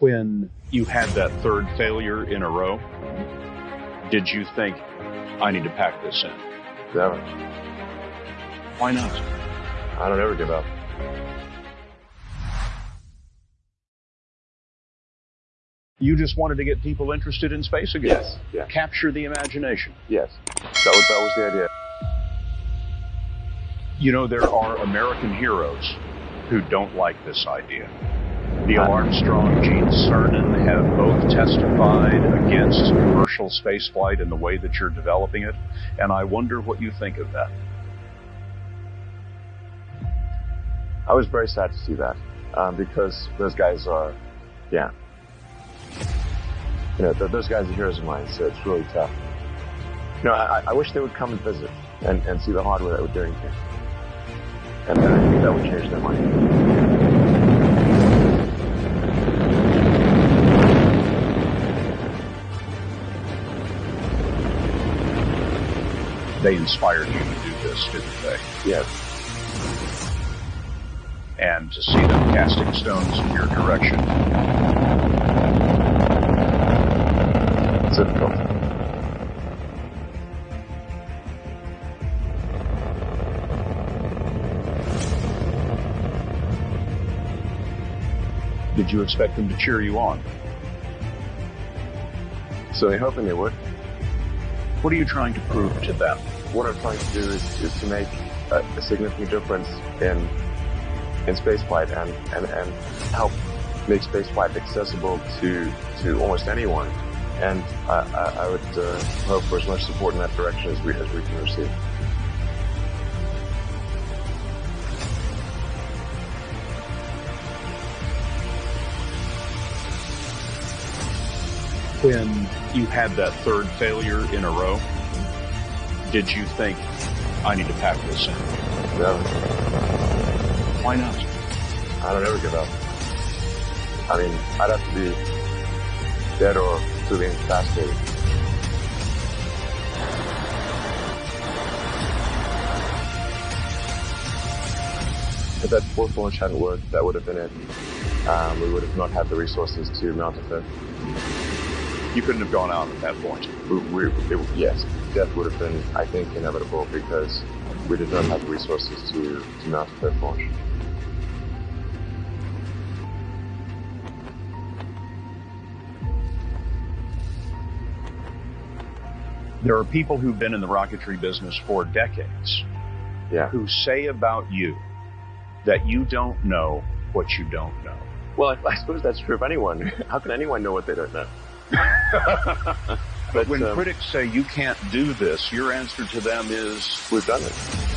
When you had that third failure in a row, did you think, I need to pack this in? Never. Why not? I don't ever give up. You just wanted to get people interested in space again. Yes. Yeah. Capture the imagination. Yes. That was that was the idea. You know, there are American heroes who don't like this idea. Neil Armstrong, Gene Cernan have both testified against commercial spaceflight in the way that you're developing it, and I wonder what you think of that. I was very sad to see that um, because those guys are, yeah, you know, th- those guys are heroes of mine, so it's really tough. You know, I, I wish they would come and visit and, and see the hardware that we're doing here. And then I think that would change their mind. They inspired you to do this, didn't they? Yes. And to see them casting stones in your direction, It's difficult. did you expect them to cheer you on? So they're hoping they would. What are you trying to prove to them? What I'm trying to do is, is to make a, a significant difference in in spaceflight and, and, and help make spaceflight accessible to to almost anyone. And I, I, I would uh, hope for as much support in that direction as we as we can receive. When you had that third failure in a row, did you think, I need to pack this in? No, Why not? I don't ever give up. I mean, I'd have to be dead or truly incapacitated. If that fourth launch hadn't worked, that would have been it. Um, we would have not had the resources to mount a fifth. You couldn't have gone out at that point. We, we, it, yes, death would have been, I think, inevitable because we did not have the resources to, to mount a fifth launch. There are people who've been in the rocketry business for decades Yeah. who say about you that you don't know what you don't know. Well, I, I suppose that's true of anyone. How can anyone know what they don't know? But when um, critics say you can't do this, your answer to them is, We've done it.